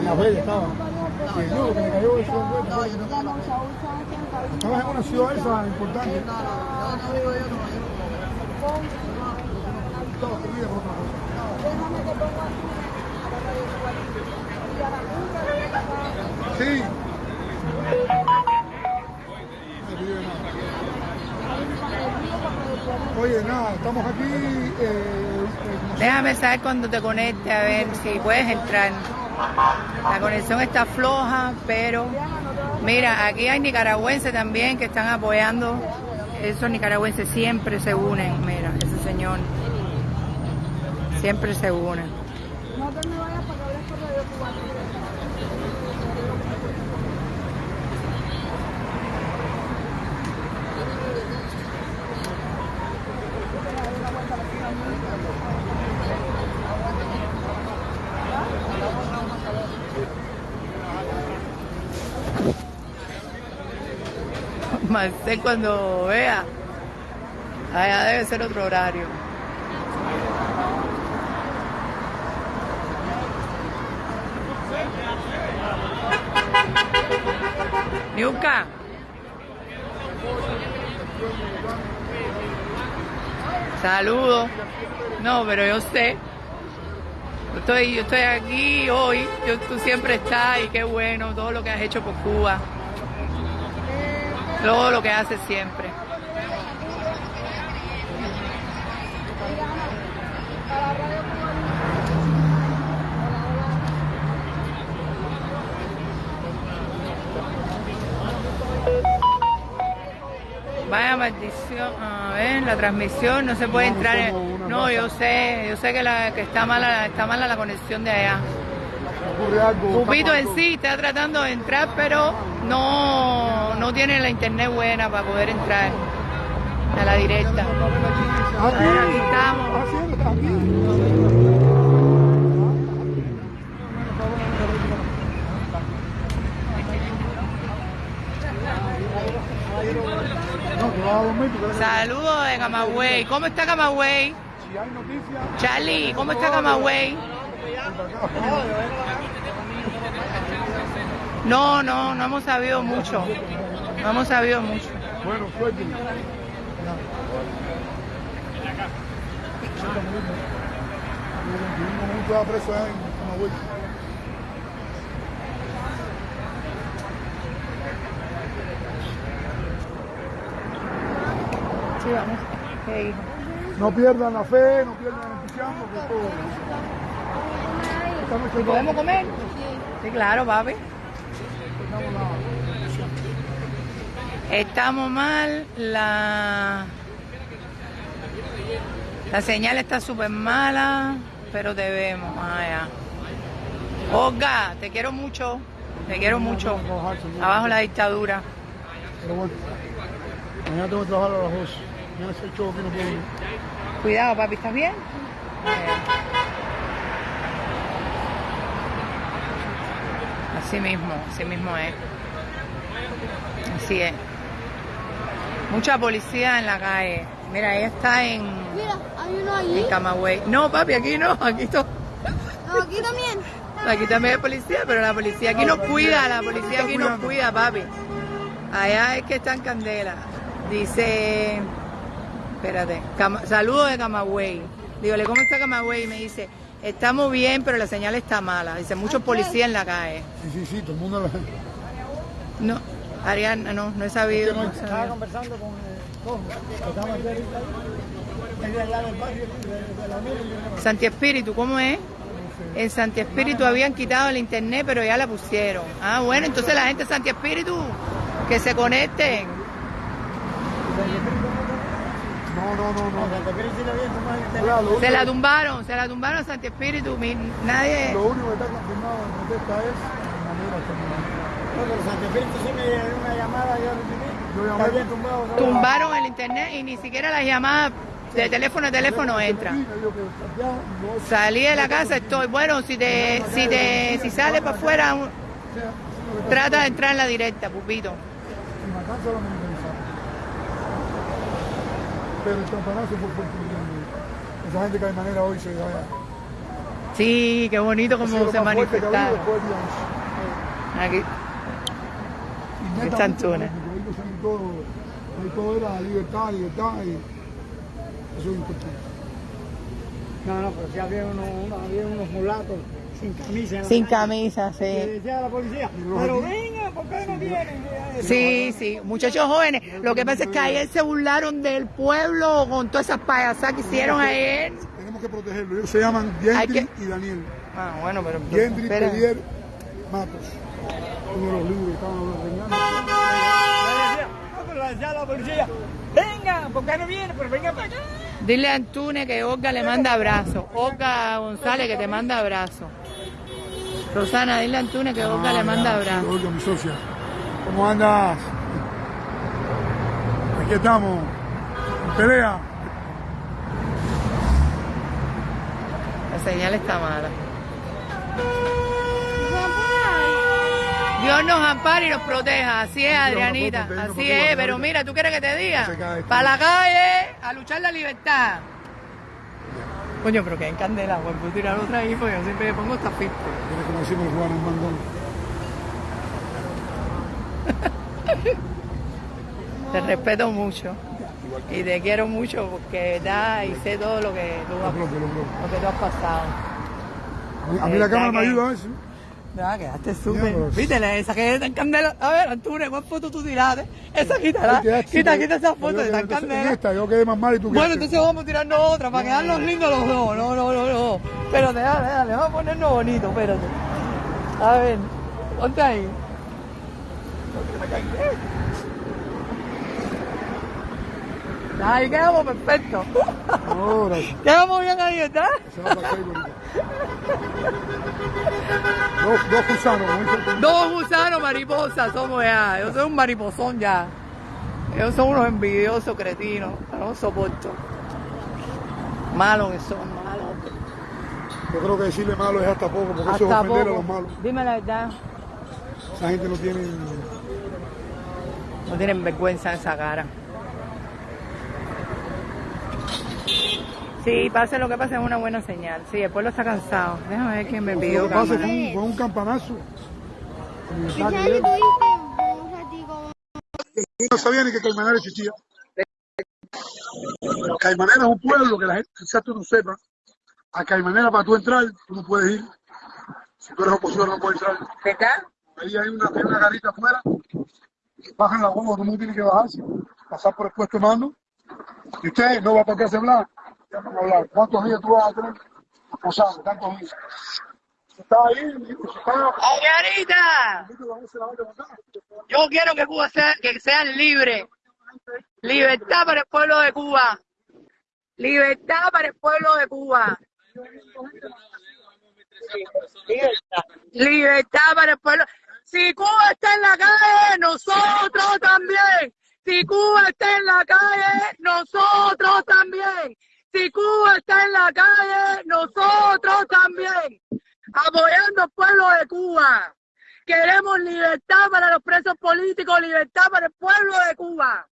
en la estaba. Que cayó eso. Estabas en una ciudad esa importante. No, no, yo no vivo yo, no, yo Todo, te mira por otra cosa. Sí. Oye, nada, estamos aquí. Eh, eh, Déjame saber cuando te conecte, a ver si puedes entrar. La conexión está floja, pero mira, aquí hay nicaragüenses también que están apoyando. Esos nicaragüenses siempre se unen, mira, ese señor. Siempre se unen. No te me vayas para que hables por radio cubano. Marcel cuando vea, allá debe ser otro horario. Niuka. Saludos. No, pero yo sé. Yo estoy, yo estoy aquí hoy. Tú siempre estás y qué bueno todo lo que has hecho por Cuba. Todo lo que haces siempre. Vaya maldición, a ver, la transmisión no se puede entrar. en- No, yo sé, yo sé que, la, que está mala, está mala la conexión de allá. Ocurre algo. Pupito en sí está tratando de entrar, pero no, no tiene la internet buena para poder entrar a la directa. Aquí, Aquí estamos. Saludos de Camagüey. ¿Cómo está Camagüey? Charlie, ¿cómo está Camagüey? No, no, no hemos sabido mucho. No hemos sabido mucho. Bueno, suerte. Un estaba preso en Camagüey. Sí, vamos. ¿Qué hijo? No pierdan la fe, no pierdan el entusiasmo, que todo. ¿Podemos comer? Sí, claro, papi. Estamos mal, la, la señal está súper mala, pero te vemos. Ya. Olga, te quiero mucho, te quiero mucho. Abajo la dictadura. Mañana tengo que trabajar a las 2. Mañana se echó que no puedo. Cuidado, papi, ¿estás bien? Así mismo, así mismo es. Así es. Mucha policía en la calle. Mira, ella está en, Mira, hay uno allí. en Camagüey. No, papi, aquí no, aquí to- No, aquí también. Aquí también hay policía, pero la policía aquí nos cuida, la policía aquí nos cuida, papi. Allá es que está en Candela. Dice, espérate, Cama- saludos de Camagüey. Dígole, ¿cómo está Camagüey? Y me dice, estamos bien, pero la señal está mala. Dice, muchos policías en la calle. Sí, sí, sí, todo el mundo la... No, Ariana, no, no he sabido. no he Estaba sabido. conversando con Tom, que estaba aquí ahorita, ahí, de allá del barrio, de, de la Mira, Santi Espíritu, ¿cómo es? En Santi Espíritu habían quitado el internet, pero ya la pusieron. Ah, bueno, entonces la gente de Santi Espíritu, que se conecten. No, no, no, no. Claro, lo, Se único, la tumbaron, se la tumbaron a Santi Espíritu. mi- Nadie. lo único que está confirmado en protesta es manera Yo llamé Tumbaron el internet y ni siquiera las llamadas de teléfono a teléfono entran. y me dijo que ya no Salí de la casa, estoy. Bueno, si te, si te, si sales para afuera, sea, que trata de entrar en la directa, pupito. en Matanza lo mentalizaron. Pero el campanazo fue fuerte. Esa gente que hay manera hoy se vaya. Sí, qué bonito como se manifestaron. Aquí. Y Túnez. porque ahí todo, ahí todo era libertad, libertad, y eso es importante. No, no, pero si había unos, unos- había unos mulatos sin camisa. Sin camisa, Y sí. decía a la policía, pero venga, Sí, sí, muchachos jóvenes. Lo que pasa es que ayer se burlaron del pueblo con todas esas payasadas que hicieron ayer. Tenemos que protegerlo. Ellos se llaman Gendry que- y Daniel. Ah, bueno, pero... Gendry. Pelier Matos. Uno de los libros que estaban hablando. Venga, ¿por qué no vienen? Pero venga para acá. Dile a Antunes que Olga le manda abrazo. Olga González que te manda abrazo. Rosana, dile a Antunes que Olga le manda abrazo. Olga, mi socia. ¿Cómo andas? Aquí estamos. En pelea. La señal está mala. Dios nos ampare y nos proteja. Así es, Adrianita. Así es. Pero mira, ¿tú quieres que te diga? Para la calle, a luchar la libertad. Coño, pero que en candela, pues puedo tirar otra ahí, porque yo siempre me pongo esta fiesta. Tienes como Bandón. Te respeto mucho. Y te quiero mucho porque verdad y sé todo lo que tú has, propio, lo propio. lo que tú has pasado. A mí, a mí la cámara me ayuda a eso. Ya, quedaste súper. pero- Vítele, esa que está en candela. A ver, Antunes, ¿cuál foto tú tiraste? Esa quítala. Ahí quedaste, Quita, yo- quita esa foto, en entonces, candela. esta, yo quedé más mal y tú Bueno, entonces vamos a tirarnos otra para quedarnos lindos los dos. No, no, no, no. Espérate, dale, dale, vamos a ponernos bonitos, espérate. A ver, ponte ahí. Ahí quedamos perfectos. No, gracias. Quedamos bien ahí, ¿verdad? Se va acá, bonita. Dos, dos gusanos, Dos gusanos mariposas somos ya. Yo soy un mariposón ya. Ellos son unos envidiosos cretinos. No soporto. Malos que son, malos. Yo creo que decirle malo es hasta poco, porque eso es Hasta ofender a los malos. Dime la verdad. Esa gente no tiene. No tienen vergüenza en esa cara. Sí, pase lo que pase es una buena señal. Sí, el pueblo está cansado. Déjame ver quién me Lo pidió que pasa cámara. fue un, fue un campanazo. ¿Y sabes lo. No sabía ni que Caimanera existía. Caimanera es un pueblo que la gente quizás tú no sepas. A Caimanera para tú entrar, tú no puedes ir. Si tú eres opositor no puedes entrar. ¿Verdad? Ahí hay una, hay una garita afuera. Bajan la bomba, todo el mundo tiene que bajarse. Pasar por el puesto de mando. Y usted no va para qué hablar. ¿Cuántos días tú vas a tener? Posado, tantos días. Ahí, ¡Margarita! Yo quiero que Cuba sea, que sean libres. Libertad para el pueblo de Cuba. Libertad para el pueblo de Cuba. Libertad para el pueblo. Si Cuba está en la calle, nosotros también. Si Cuba está en la calle, nosotros también. Si Cuba está en la calle, nosotros también. Apoyando al pueblo de Cuba. Queremos libertad para los presos políticos, libertad para el pueblo de Cuba.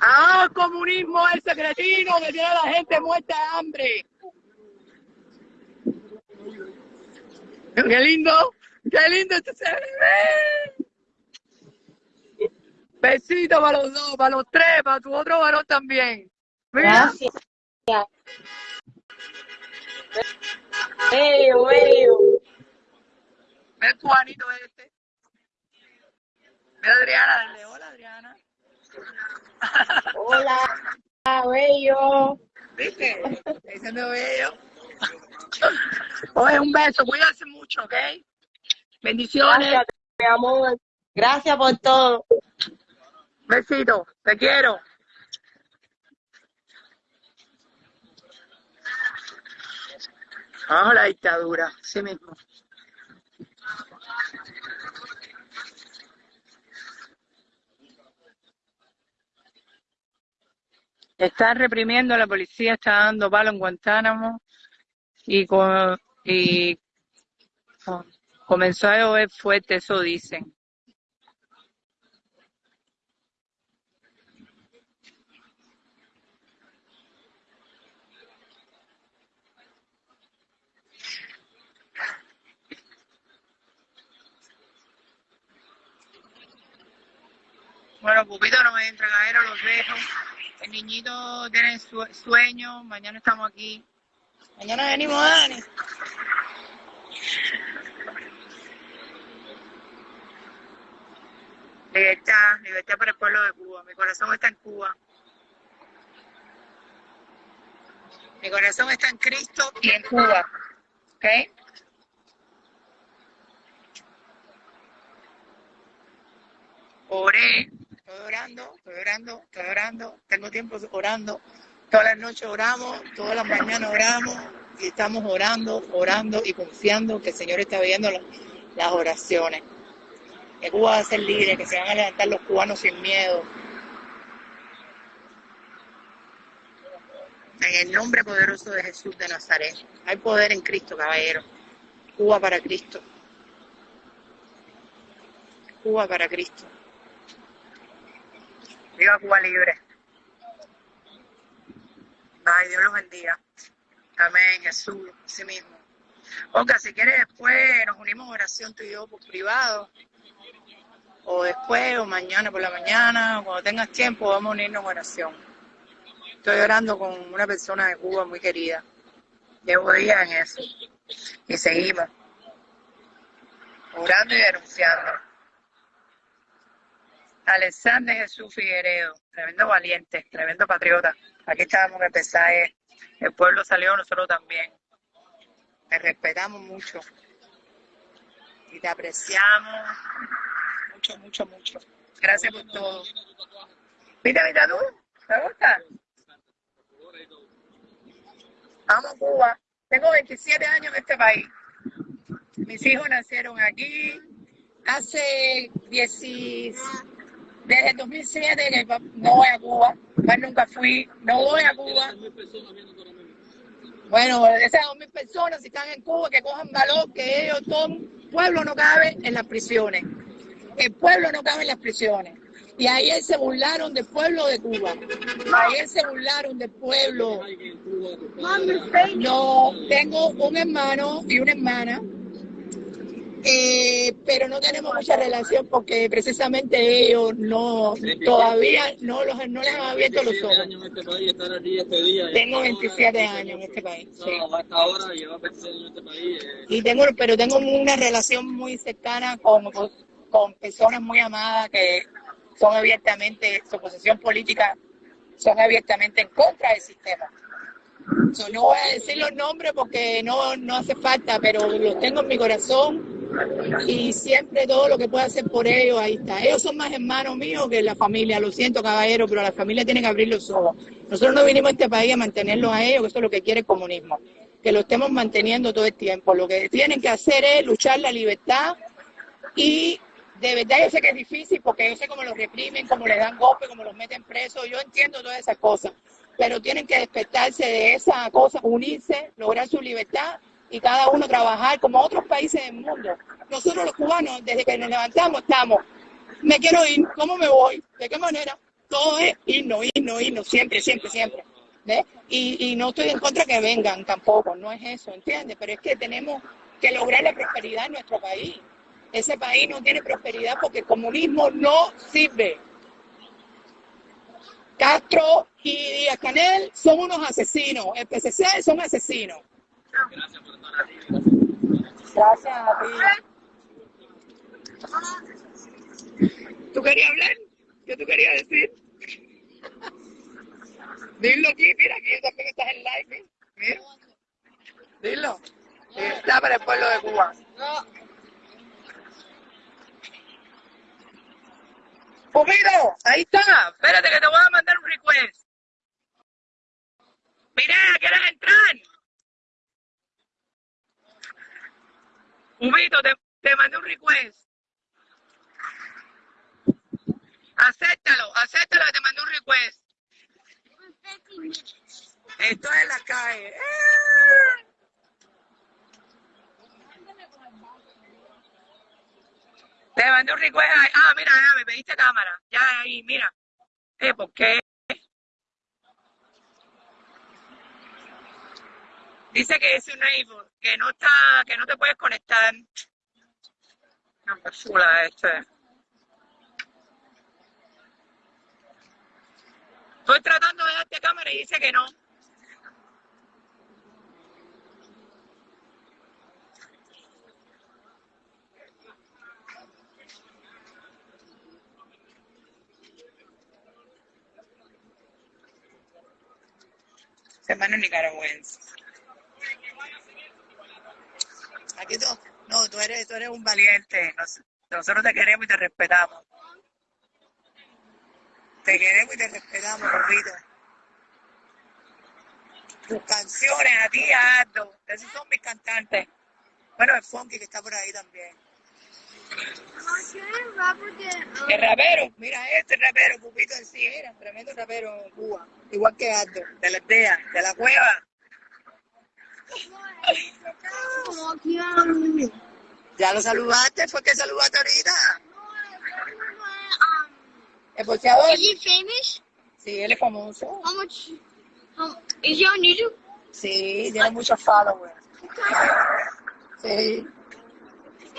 Ah, el comunismo ese cretino que tiene a la gente muerta de hambre. Qué lindo, qué lindo este. Besito para los dos, para los tres, para tu otro varón también. Mira, Gracias. Bello, bello. ve el cubanito este. Mira Adriana, dale, hola Adriana. Hola, bello. ¿Viste? Está diciendo bello. Oye, un beso, cuídense mucho, ¿ok? Bendiciones, Gracias, mi amor. Gracias por todo. besito, te quiero. Vamos a la dictadura, sí mismo. Están reprimiendo, la policía está dando palo en Guantánamo y, co- y co- comenzó a llover fuerte, eso dicen. Bueno, Pupito no me entra, caballero, los dejo. El niñito tiene sue- sueño, mañana estamos aquí. Mañana venimos, Dani. Libertad, libertad para el pueblo de Cuba. Mi corazón está en Cuba. Mi corazón está en Cristo y en Cuba. ¿Ok? Oré, estoy orando, estoy orando, estoy orando, tengo tiempo orando. Todas las noches oramos, todas las mañanas oramos y estamos orando, orando y confiando que el Señor está viendo la- las oraciones. Que Cuba va a ser libre, que se van a levantar los cubanos sin miedo. En el nombre poderoso de Jesús de Nazaret. Hay poder en Cristo, caballero. Cuba para Cristo. Cuba para Cristo. Viva Cuba libre. Ay, Dios los bendiga. Amén, Jesús, sí mismo. Olga, si quieres después nos unimos en oración tú y yo por privado. O después, o mañana por la mañana, o cuando tengas tiempo, vamos a unirnos en oración. Estoy orando con una persona de Cuba muy querida. Llevo días en eso. Y seguimos. Orando y denunciando. Alexander Jesús Figueredo, tremendo valiente, tremendo patriota. Aquí estábamos el pesaje, el pueblo salió, nosotros también. Te respetamos mucho y te apreciamos mucho, mucho, mucho. Gracias por todo. ¿Viste mi tatu? ¿Te gusta? Amo Cuba. Tengo 27 años en este país. Mis hijos nacieron aquí. Hace 10, desde el 2007 que no voy a Cuba. Más nunca fui. No voy a Cuba. Bueno, esas dos mil personas, si están en Cuba, que cojan valor, que ellos, todo el pueblo no cabe en las prisiones. El pueblo no cabe en las prisiones. Y ayer se burlaron del pueblo de Cuba. Ayer se burlaron del pueblo. No, tengo un hermano y una hermana, eh, pero no tenemos mucha relación porque precisamente ellos no todavía no, los, no les han abierto los ojos. Tengo 27 años en este país. sí. No, a esta hora lleva 27 años en este país. Y tengo, pero tengo una relación muy cercana con, con personas muy amadas que son abiertamente, su posición política son abiertamente en contra del sistema. No voy a decir los nombres porque no, no hace falta, pero los tengo en mi corazón y siempre todo lo que pueda hacer por ellos, ahí está. Ellos son más hermanos míos que la familia, lo siento caballero, pero la familia tiene que abrir los ojos. Nosotros no vinimos a este país a mantenerlos a ellos, que eso es lo que quiere el comunismo, que lo estemos manteniendo todo el tiempo. Lo que tienen que hacer es luchar la libertad y de verdad yo sé que es difícil porque yo sé cómo los reprimen, cómo les dan golpes, cómo los meten presos, yo entiendo todas esas cosas, pero tienen que despertarse de esa cosa, unirse, lograr su libertad y cada uno trabajar como otros países del mundo. Nosotros los cubanos, desde que nos levantamos, estamos, me quiero ir, ¿cómo me voy? ¿De qué manera? Todo es irnos, irnos, irnos, siempre, siempre, siempre. ¿ves? Y, y no estoy en contra que vengan tampoco, no es eso, ¿entiendes? Pero es que tenemos que lograr la prosperidad en nuestro país. Ese país no tiene prosperidad porque el comunismo no sirve. Castro y Díaz Canel son unos asesinos. El PCC son asesinos. Gracias a ti. ¿Tú querías hablar? ¿Qué tú querías decir? Dilo aquí, mira, aquí también estás en live. Mira. Dilo. Está para el pueblo de Cuba. Pumito, ahí está. Espérate que te voy a mandar un request. Mira, ¿quieres entrar? Pumito, te, te mandé un request. Acéptalo, acéptalo que te mandé un request. Estoy en la calle. ¡Eh! Te mandé un request. Ah, mira, me pediste cámara. Ya ahí, mira. Eh, ¿por qué? Dice que es un neighbor, que no está, que no te puedes conectar. No, qué este. Estoy tratando de darte cámara y dice que no. Hermano nicaragüense. Aquí tú, no, tú eres, tú eres un valiente. Nos- nosotros te queremos y te respetamos. Te queremos y te respetamos, Rorrito. Tus canciones, a ti, a Aldo. Esos son mis cantantes. Bueno, el Funky que está por ahí también. ¿Qué rapper que El rapero, mira este rapero, Pupito en sí, mira, tremendo rapero en Cuba. Igual que Aldo, de la aldea, de la cueva. Ya lo saludaste, fue que saludaste ahorita. um El boxeador. is he famous? Sí, él es famoso. How much how, is he on YouTube? Sí, tiene muchos followers. Sí.